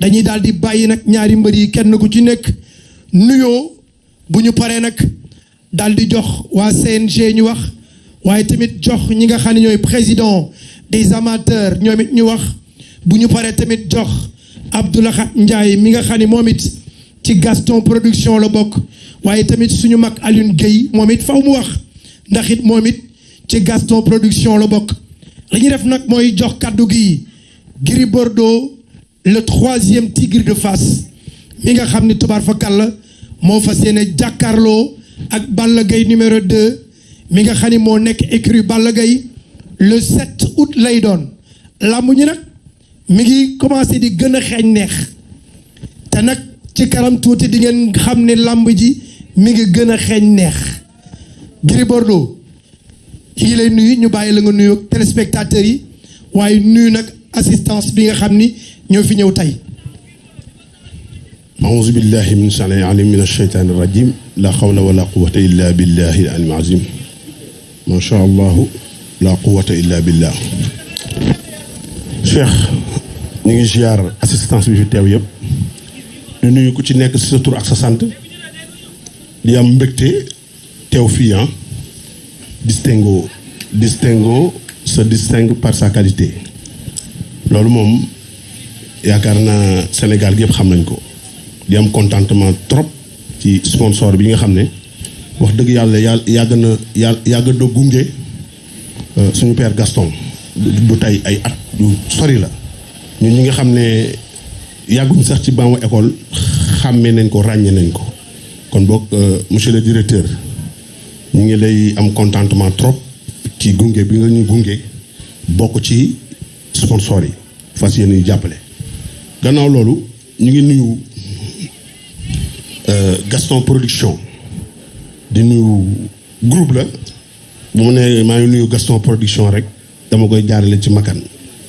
dañuy daal di bàyyi nag ñaari mbër yi kenn ku ci nekk nuyoo bu ñu paree nag jox waa CNG ñu wax waaye tamit jox ñi nga xam ne président des amateurs ñoom it ñu wax bu ñu paree tamit jox Abdoulahat Ndiaye mi nga xam ne ci Gaston production la bokk waaye tamit suñu mag Alioune Guèye moom it mu wax ndax it ci Gaston production la bokk. li ñu def nag mooy jox kàddu gi Gris Bordeaux le troisième tigre de Fass. Mi nga xam ni tubaar fa kàll moo fas numéro 2 mi nga xam ni moo nekk écurie Balla Gaye le 7 août lay doon. Làmb ñi nag mi ngi commencé di gën a xeeñ neex. Te ne la téléspectateurs assistance bi ñoo fi ñëw tey أعوذ بالله من الشيطان العليم من الشيطان الرجيم لا حول ولا قوة إلا بالله العلي العظيم ما شاء الله لا قوة إلا بالله Cheikh ñu ngi ziar assistance bi fi teew yëpp di nuyu ku ci nekk si sa tur ak sa sant di am mbégte teew fii ah distingo distingo se distingue par sa qualité loolu moom yaakaar naa Sénégal gi yëpp xam nañ ko. Di am contentement trop ci sponsor bi nga xam ne wax dëgg yàlla yàlla yàgg na yàlla yàgg gunge suñu père Gaston. Du tey ay at yu sori la. Ñun ñi nga xam ne sax ci baamu école xàmmee nañ ko ràññee nañ ko. Kon boog monsieur le directeur ñu ngi lay am contentement trop ci gunge bi nga ñu gunge bokk ci sponsor yi. Fas yéene jàppale gannaaw loolu ñu ngi nuyu Gaston production. Di nuyu groupe la. Bu mu ne maa ngi nuyu Gaston production rek dama koy jaarale ci makan.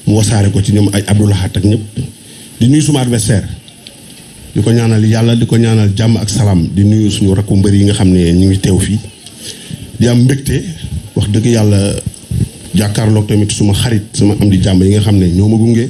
Mu wasaare ko ci ñoom ay Abdoulahat ak ñëpp. Di nuyu suma adversaire. Di ko ñaanal yàlla di ko ñaanal jàmm ak salaam. Di nuyu suñu rakku mbër yi nga xam ñu ngi teew fii. Di am mbégte wax dëgg yàlla jàkkaarloog tamit suma xarit sama am di jàmm yi nga xam ne ñoo ma gunge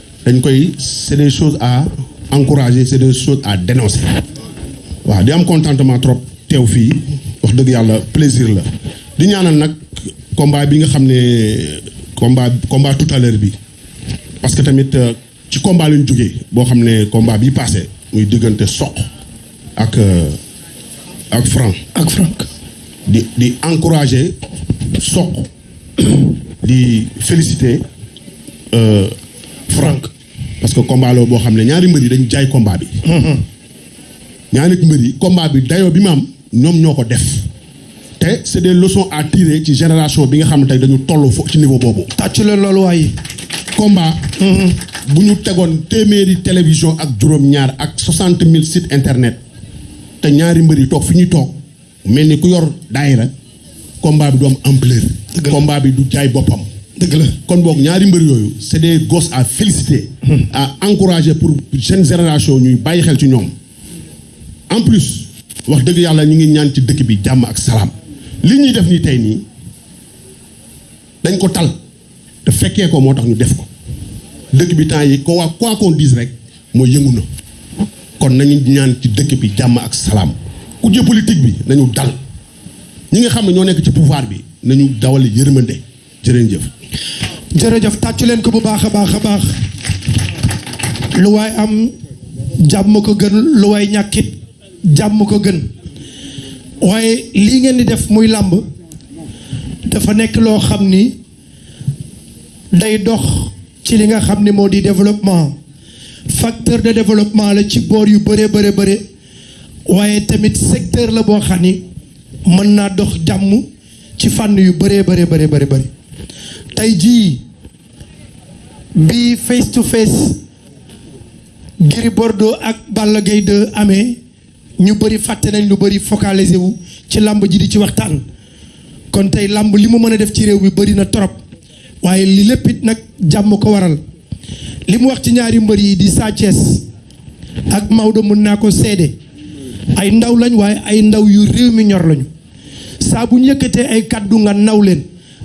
c'est des choses à encourager c'est des choses à dénoncer. Waaw di am contentement trop teew fii wax dëgg yàlla plaisir la. Di ñaanal nag combat bi nga xam ne combat combat tout à l'heure bi. Parce que tamit ci combat lañ jógee boo xam ne combat bi passé muy diggante soq ak ak franc. Ak Franck di di encourager soq di féliciter franc. Parce que combat la boo xam ne ñaari mbër yi dañ jaay combat bi. Ñaari mbër yi combat bi dayoo bi mu am ñoom ñoo ko def. Te c'est des leçons à tirer ci génération bi nga xam ne tey dañu toll fo ci niveau boobu. Tàccu leen loolu waaye combat bu ñu tegoon téeméeri télévision ak juróom-ñaar ak soixante mille sites internet te ñaari mbër yi toog fi ñuy toog mel ni ku yor daayira combat bi du am ampleur. Combat bi du jaay boppam dëgg la. Kon boog ñaari mbër yooyu c'est des gosses à féliciter à encourager pour jeune génération ñuy bàyyi xel ci ñoom. En plus wax dëgg yàlla ñu ngi ñaan ci dëkk bi jàmm ak salaam. Li ñuy def nii tey nii dañ ko tal te fekkee ko moo tax ñu def ko. Dëkk bi temps yi ko waa quoi qu'on dise rek mooy yëngu na. Kon nañu ñaan ci dëkk bi jàmm ak salaam. Ku jë politique bi nañu dal. Ñi nga xam ne ñoo nekk ci pouvoir bi nañu dawal yërmande. Jërëjëf. Jërëjëf tàccu leen ko bu baax a baax a baax. Lu waay am jàmm ko gën. Lu waay ñàkkit jàmm ko gën. Waaye lii ngeen di def muy làmb dafa nekk loo xam ni day dox ci li nga xam ni moo di développement. Facteur de développement la ci boor yu bëree bëre bëre waaye tamit secteur la boo xam ni mën naa dox jàmm ci fànn yu bëree bëre bëre bëri bëri tey bi face to face Gris Bordeaux ak Balla Gaye 2 amee ñu bëri fàtte nañ lu bëri focalisé wu ci làmb ji di ci waxtaan. Kon tey làmb li mu mën a def ci réew mi bëri na trop waaye li lépp it nag jàmm ko waral. Li mu wax ci ñaari mbër yi di Sa ak Maodo mën naa ko seede. Ay ndaw lañ waaye ay ndaw yu réew mi ñor lañu. Saa bu ñu ay kàddu nga naw leen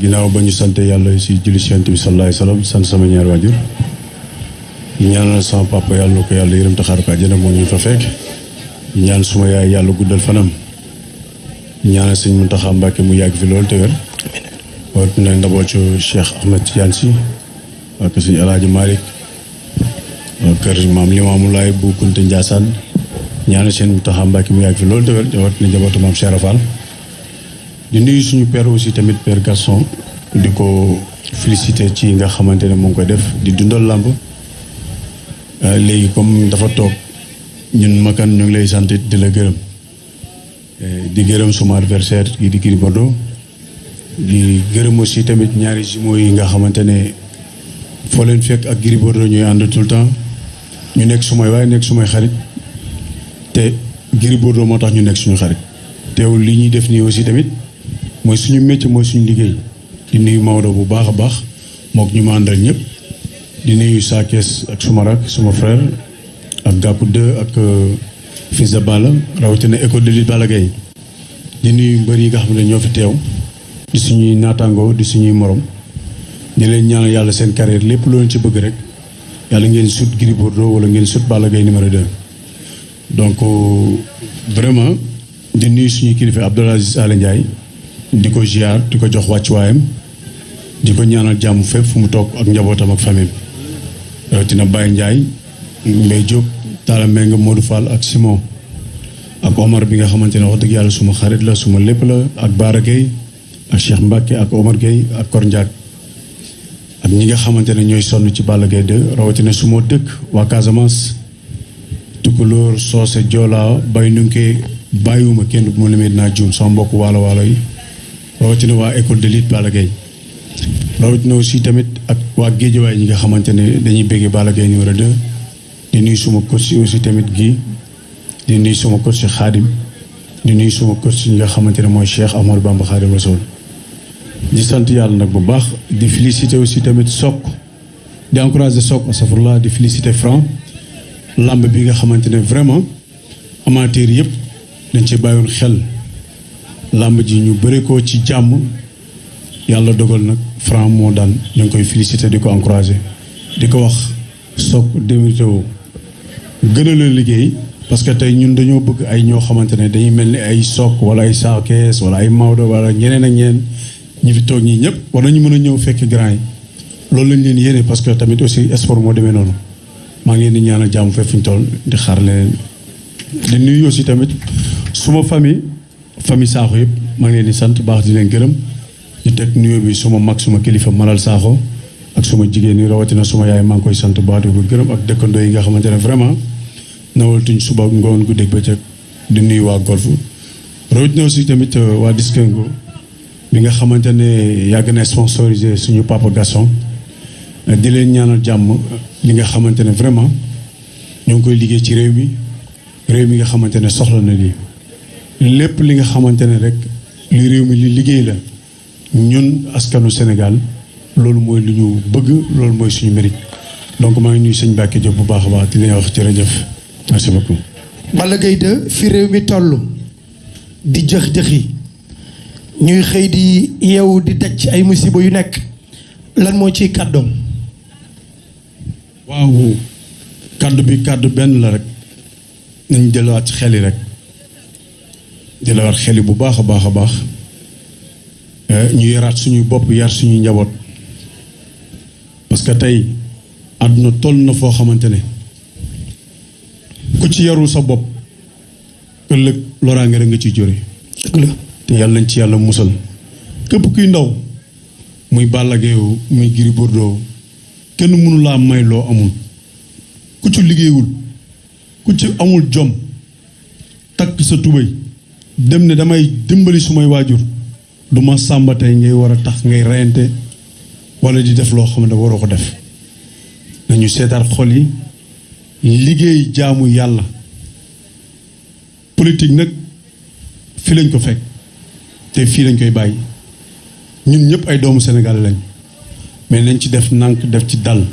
ginnaaw ba ñu sant yàlla si julli si Yonent bi sallallahu alayhi wa sallam sant sama ñaar waajur. Ñaanal sama papa yàlla na ko yàlla yërëm taxaar ko àjjana ñu fa fekk. Ñaan suma yaay yàlla guddal fanam. Ñaanal sëñ mu yàgg fi loolu te wér. Wat na ndaboocu Cheikh Ahmed Tidiane Sy ak sëñ Alaaji Malick kër maam Limaamu Laay bu Kunta Njaasaan. Ñaanal seen Muntaxa mu yàgg fi loolu te wér wat na njabootu maam Cheikh Rafal di nuyu suñu père aussi tamit père Gaston di ko félicité ci nga xamante ne mu ngi koy def di dundal làmb. Léegi comme dafa toog ñun makan ñu ngi lay sant di la gërëm. Di gërëm suma adversaire di Gris Bordeaux. Di gërëm aussi tamit ñaari jumeaux yi nga xamante ne foo leen fekk ak Gris Bordeaux ñuy ànd tout temps. Ñu nekk sumay waaye nekk sumay xarit. Te Gris Bordeaux moo tax ñu nekk suñu xarit. Teewul li ñuy def nii aussi tamit mooy suñu métier mooy suñu liggéey. Di nuyu Maodo bu baax a baax mook ñu ma àndal ñëpp. Di nuyu Sa Thiès ak suma rak suma frère ak Gàppu 2 ak fils de Balla rawatina école de lutte Balla Gaye. Di nuyu mbër yi nga xam ne ñoo fi teew. Di suñuy naataangoo di suñuy morom. Di leen ñaanal yàlla seen carrière lépp loo ci bëgg rek yàlla ngeen sut Gris Bordeaux wala ngeen sut Balla Gaye numéro 2. donc vraiment di nuyu suñuy kilifa Abdoul Aziz Ala Ndiaye di ko ziar di ko jox wàccuwaayam di ko ñaanal jàmm fépp fu mu toog ak njabootam ak famille rawatina Baye Ndiaye Mbaye Diop Talla Mbengue Modou Fall ak Simon. Ak Omar bi nga xamante ne wax dëgg yàlla suma xarit la suma lépp la ak Baara ak Cheikh Mbacke ak Omar Gueye ak Kor Ndiak ak ñi nga xamante ne ñooy ci Balla Gaye 2 rawatina suma dëkk waa Casamance. Tukulóor Soose Joola Bay Nunke bàyyiwuma kenn bu ma limee dinaa sama mbokk waalo waalo yi rawatina waa école de lutte Balla Gaye. rawatina aussi tamit ak waa géejawaay ñi nga xamante ne dañuy béggee Balla Gaye numéro 2 di nuyu suma coach aussi tamit gi di nuyu suma coach Xaadim di nuyu suma coach ñi nga xamante ne mooy Cheikh Amadou Bamba Xaadim Rasoul di sant yàlla nag bu baax. di féliciter aussi tamit Sokk di encourager Sokk asafurlah di féliciter Franc. lamb bi nga xamante ne vraiment amateur yëpp dañ ci bàyyoon xel. Lamb ji ñu bëri ko ci jàmm. Yàlla dogal nag Franc moo daan ñu ngi koy félicité di ko encourager. Di ko wax Sokk démérité woo. Gën a liggéey parce que tey ñun dañoo bëgg ay ñoo xamante ne dañuy mel ni ay Sokk wala ay Saakees wala ay Maodo wala ñeneen ak ñeneen. Ñi fi toog ñii ñëpp war nañu mën a ñëw fekk grand yi. Loolu lañ leen yéene parce que tamit aussi sport moo demee noonu. Maa ngi leen di ñaanal jàmm fépp fu ñu toll di xaar leen di nuyu aussi tamit suma famille. Famille Sakho yëpp maa ngi leen di baax di leen gërëm. Di teg bi suma kilifa Malal Sakho ak suma jigéen ñi rawatina suma yaay maa ngi koy sant baax di ko gërëm ak dëkkandoo yi nga xamante ne vraiment nawaltuñ suba ngoon guddeeg bëccëg di nuyu waa golf. Rawatina aussi tamit waa Diskengo bi nga xamante ne yàgg na sponsorisé suñu papa Gaston. Di leen ñaanal jàmm vraiment ñoo ngi koy liggéey ci réew mi. Réew mi nga lépp li nga xamante ne rek li réew mi li liggéey la ñun askanu Sénégal loolu mooy lu ñu bëgg loolu mooy suñu mérite. Donc maa ngi nuyu sëñ Mbacke Diop bu baax a baax di leen wax jërëjëf. Merci beaucoup. Balla Gaye 2 fi réew mi toll di jëx-jëxi ñuy xëy di yeewu di daj ci ay musiba yu nekk. Lan moo ciy kàddoom? Waaw kàddu bi kàddu benn la rek. Nañ jëlaat ci xel yi rek jëlaat xel yi bu baax a baax a baax ñu yaraat suñuy bopp yar suñuy njaboot. Parce que tey àdduna toll na foo xamante ne ku ci yarul sa bopp ëllëg loraange rek nga ciy jóre la. Te yàlla nañ ci yàlla musal. Képp kuy ndaw muy Balla Gaye muy Gris Bordeaux kenn mënu laa may loo amul. Ku ci liggéeyul ku ci amul jom takk sa tubéy dem ne damay dimbali sumay waajur. Du ma sàmba tey ngay war a tax ngay reyante wala di def loo xam ne waroo ko def. Nañu seetaat xol yi liggéey jaamu yàlla. Politique nag fii lañ ko fekk te fii lañ koy bàyyi. Ñun ñëpp ay doomu Sénégal lañ mais nañ ci def nànk def ci dal.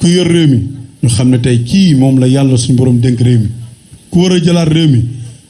Ku yor réew mi ñu xam ne tey kii moom la yàlla suñu borom dénk réew mi. Ku war a jëlaat réew mi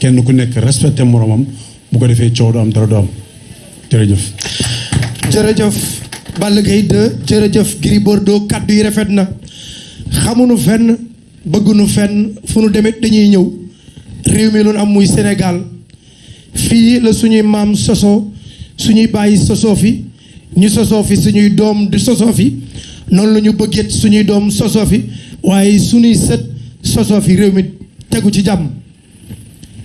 kenn ku nekk respecté moromam bu ko defee coow du am dara du am. Jërëjëf. jërëjëf. Balla Gaye 2 jërëjëf. Gris Bordeaux kàddu yi rafet na. Xamuñu fenn bëgguñu fenn fu nu demit dañuy ñëw. Réew mi am muy Sénégal. Fii la suñuy maam sosoo suñuy sosoo fi. Ñu sosoo fi suñuy doom di sosoo fi. Noonu la ñu bëgget suñuy doom sosoo fi. Waaye suñuy sët sosoo fi réew mi tegu ci jàmm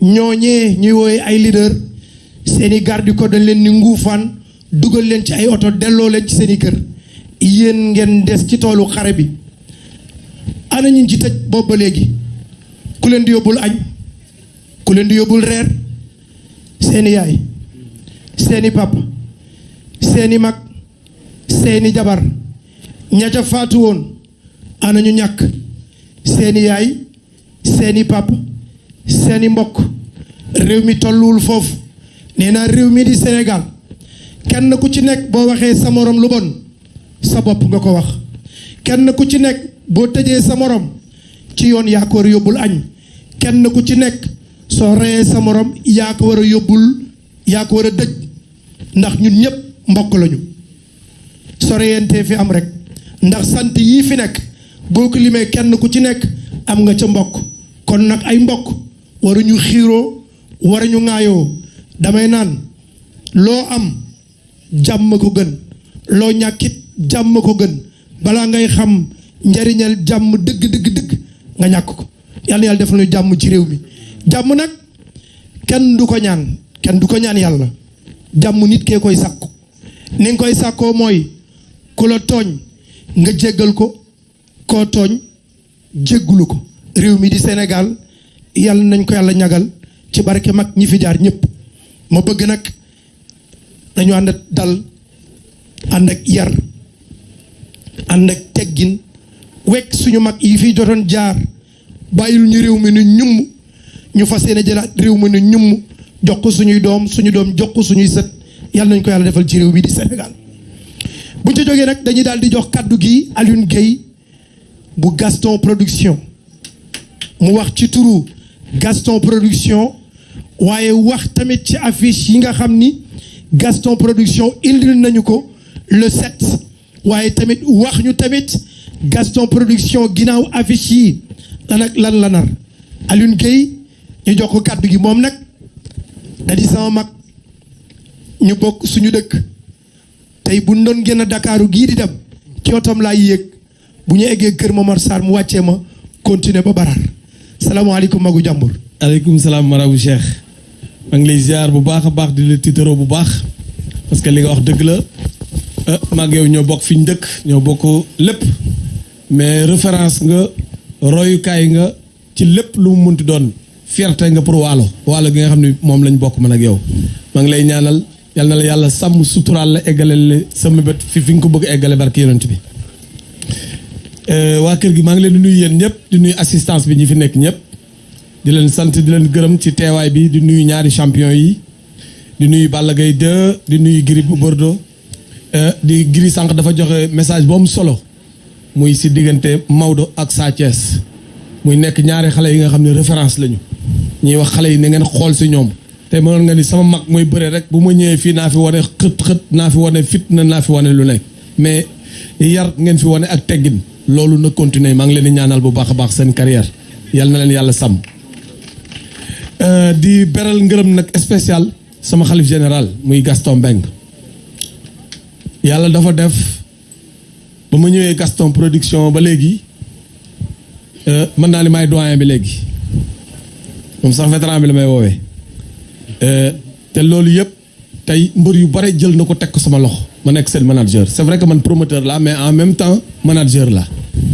ñooñee ñuy wooye ay leader seeni garde ko dañ leen ni nguufaan dugal leen ci ay oto delloo leen ci seeni kër. Yéen ngeen des ci toolu xare bi. Ana ñu ci tëj boobu ba léegi? Ku leen di añ ku leen di yaay papa seeni mag seeni jabar ña ca faatu woon ana ñu ñàkk? Seeni yaay papa seeni mbokk. Réew mi tolluwul foofu. Nee naa réew mi di Sénégal kenn ku ci nekk boo waxee sa morom lu bon sa bopp nga ko wax. Kenn ku ci nekk boo tëjee sa morom ci yoon yaa ko war a yóbbul kenn ku ci nekk soo reyee sa morom yaa ko war a yóbbul yaa ko war a dëj. Ndax ñun ñëpp mbokk lañu. Fi am rek. Ndax sant yii fi limee kenn ku ci nekk am nga ca mbokk. Kon nag ay mbokk waruñu xiiroo waruñu ŋaayoo. Damay naan loo am jàmm ko gën. Loo ñàkkit jàmm ko gën. Balaa ngay xam njariñal jàmm dëgg dëgg dëgg nga ñàkk ko. Yàlla yàlla def nañu jàmm ci réew mi. Jàmm nag kenn du ko ñaan. Kenn du ko ñaan yàlla. Jàmm nit kee koy sàkku. Ni nga koy sàkkoo mooy ku la tooñ nga jéggal ko. Koo tooñ jéggulu ko. Réew mi di Sénégal yàlla nañ ko yàlla ñagal ci barke mag ñi fi jaar ñëpp. Ma bëgg nag dañu ak dal ànd ak yar ànd ak teggin wekk suñu mag yi fi jotoon jaar. Bàyyil ñu réew mi nu ñumm ñu fas yéene jëlaat réew mi nu ñumm jox ko suñuy doom suñu doom jox ko suñuy sët. Yàlla nañ ko yàlla defal ci réew bi di Sénégal. Buñ ca jógee nag dañuy daal di jox kaddu gi Gueye bu Gaston Production. Mu wax ci turu Gaston Production. Waaye wax tamit ci affiche yi nga Gaston Production indil nañu ko le 7 waaye tamit wax ñu tamit Gaston Production ginnaaw affiche yi lan ak lan la nar. Alioune Gueye ñu jox ko kàddu gi moom nag. Da di sama mag. Ñu bokk suñu dëkk. Bu salaamaaleykum magu jàmbur. aleykum salaam marabu Cheikh. Maa lay ziar bu baax di la tiitaroo bu baax parce que li nga wax dëgg la. Maag yow ñoo bokk fi ñu dëkk ñoo bokk mais référence nga royukaay nga ci lépp lu mu munti doon. Fierté nga pour waalo. Waalo gi nga xam ne moom lañ bokk man ak yow. Maa lay ñaanal yal la la eggale la sa mébét fi fi ko bëgg barke yonent bi waa kër gi assistance bi ñi fi nekk ñëpp. Di leen sant di leen gërëm ci teewaay bi di nuyu ñaari champion yi. Gaye 2 di Gris Bordeaux. Sànq dafa joxe message bu am solo. Muy si diggante Maodo ak muy nekk ñaari nga ne référence lañu. Ñuy wax xale yi na ngeen xool si ñoom. Te mënoon nga ni sama mag mooy bëre rek mais yar loolu na continuer. Maa ngi leen di ñaanal bu baax baax seen carrière. Yal na leen yàlla sàmm. Di beral ngërëm nag spécial sama xalif général muy Gaston Mbengue. Yàlla dafa def ba ma Gaston production ba léegi mën naa ni maay doyen bi léegi. Moom sax vétéran bi la may woowee. Te loolu yëpp tey mbër yu bare jël na ko teg ko sama loxo. Ma nekk seen manager. C'est vrai que man promoteur la mais en même temps manager la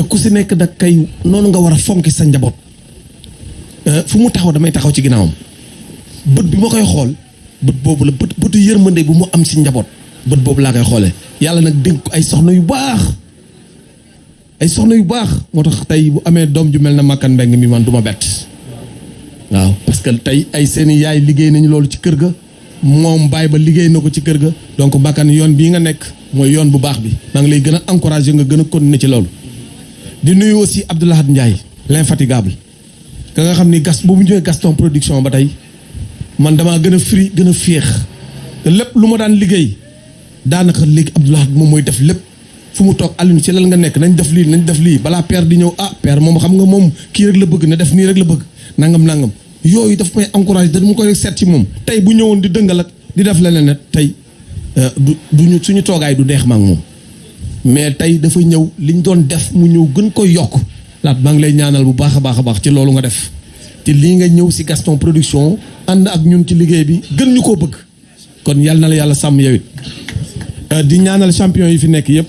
te ku si nekk nag kay noonu nga war a fonki sa njaboot. Fu mu taxaw damay taxaw ci ginnaawam. Bët bi ma koy xool bët boobu la bët bëtu yërmande bu mu am si njaboot bët boobu laa koy xoolee. Yàlla nag dénk ay soxna yu baax. Ay soxna yu baax. Moo tax tey bu amee doom ju mel na Makan Mbeng mi man du ma bett. Waaw parce que tey ay seeni yaay liggéey nañu loolu ci kër ga. Moom baay ba liggéey na ko ci kër ga. Donc yoon bii nga nekk mooy yoon bu baax bi. Maa ngi lay gën a encouragé nga gën a continuer ci di nuyu aussi Abdoulahad Ndiaye l'infatigable. Ka nga xam ni gas bu mu ñëwee Gaston production ba tey man damaa gën a free gën a féex. Te lépp lu ma daan liggéey daanaka léegi Abdoulahad moom mooy def lépp. Fu mu toog Alioune ci lan nga nekk nañ def lii nañ def lii. Balaa père di ñëw ah père moom xam nga moom kii rek la bëgg nangam nangam. Yooyu daf bu ñëwoon di tey du duñu suñu toogaay du mais tey dafa ñëw liñ doon def mu ñëw gën koy yokk. Laat maa ngi lay ñaanal bu baax a baax ci loolu nga def. Te lii nga ñëw si Gaston production ànd ak ñun ci liggéey bi gën ñu koo bëgg. Kon yal na la yàlla sàmm yow it. Di ñaanal champion yi fi nekk yëpp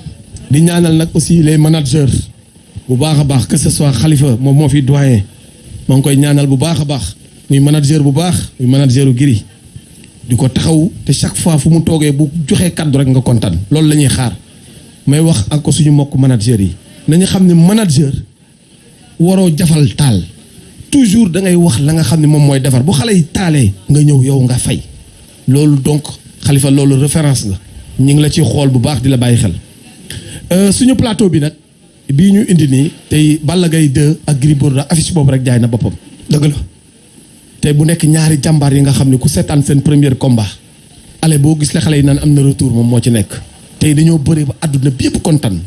di ñaanal nag aussi les managers. Bu baax a baax que ce soit Khalifa moom moo fi doyen. Maa ngi koy ñaanal bu baax a baax. Muy manager bu baax muy manageru Gris. Di ko taxaw te chaque fois fu mu toogee bu joxee kaddu rek nga kontaan. Loolu la ñuy xaar may wax ak ko suñu mbokk manager yi. Nañu xam ne manager waroo jafal taal. Toujours da ngay wax la nga xam ne moom mooy defar. Bu xale yi taalee nga ñëw yow nga fay. Loolu donc Khalifa loolu référence nga ñu ngi la ci xool bu baax di la bàyyi xel. Suñu plateau bi nag bii ñu indi nii tey Balla Gaye 2 ak Gris Bordeaux affiche boobu rek jaay na boppam. Dëgg la. Tey bu nekk ñaari jàmbaar yi nga xam ne ku seetaan seen premier combat. Ale boo gis la xale yi naan am na retour moom moo ci nekk tey dañoo bëri ba àdduna bi yëpp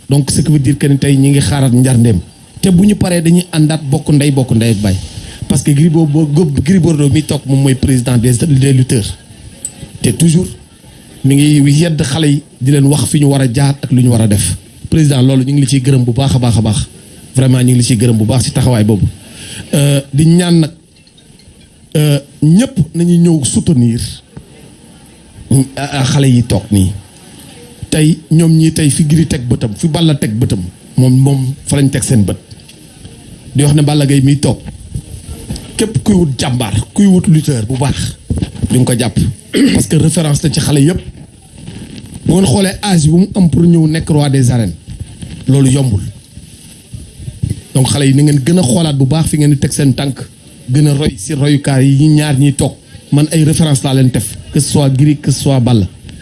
donc ce qui veut dire que ni tey ñi ngi xaarat njarndeem. Te bu ñu paree dañuy àndaat bokk ndey bokk ndey ak baay. Parce que Gris Bordeaux Gris Bordeaux mi toog moom mooy président des lutteurs. Te toujours mi ngi yedd xale yi di leen wax fi ñu war a jaar ak lu ñu war a def. Président loolu ñu ngi li ciy gërëm bu baax a baax vraiment ñu ngi li ciy gërëm bu baax ci taxawaay boobu. Di ñaan nag ñëpp nañu ñëw soutenir xale yi toog nii tey ñoom ñii tey fi giri teg bëtam fi Balla teg bëtam moom moom fa lañ teg seen bët. Di wax ne Balla Gaye miy toog képp kuy wut jàmbaar kuy wut lutteur bu baax di nga ko jàpp. Parce que référence la ci xale yëpp bu ngeen xoolee âge bu mu am pour nekk roi des arènes loolu yombul. Donc xale yi ni ngeen gën a xoolaat bu baax fi ngeen teg seen tànk gën a roy si royukaay yi ñaar ñiy toog. Man ay référence laa leen def que ce soit Gris que ce soit Balla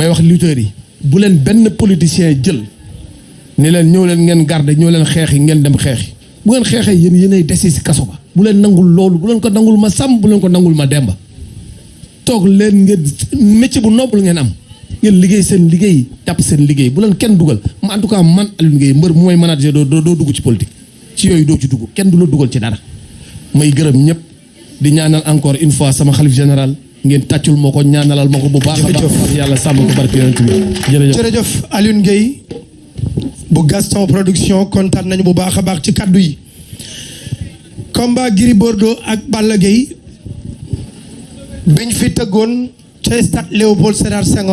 may wax lutteurs yi bu leen benn politicien jël ni leen ñëw leen ngeen garde ñëw leen xeexi ngeen dem xeexi. Bu ngeen xeexee yéen yéenay dese si kaso ba. Bu leen nangul loolu bu leen ko nangul ma sàmm bu leen ko nangul ma demba. Toog leen ngeen métier bu noble ngeen am. Ngeen liggéey seen liggéey jàpp seen liggéey. Bu leen kenn dugal. Ma en tout cas man Alioune Gueye mbër mu may manager doo doo dugg ci politique. Ci yooyu doo ci dugg. Kenn du la dugal ci dara. May gërëm ñëpp. Di ñaanal encore une fois sama xalif général ngeen tàccul moo ko ñaanalal ma ko bu baax a baax. Yàlla sàmm ko barke yonent bi. Jërëjëf. Jërëjëf Alioune Gueye bu Gaston production kontaan nañu bu baax a baax ci kaddu yi. Combat Gris Bordeaux ak Balla Gaye biñ fi tëggoon ca stade Léopold Sédar Senghor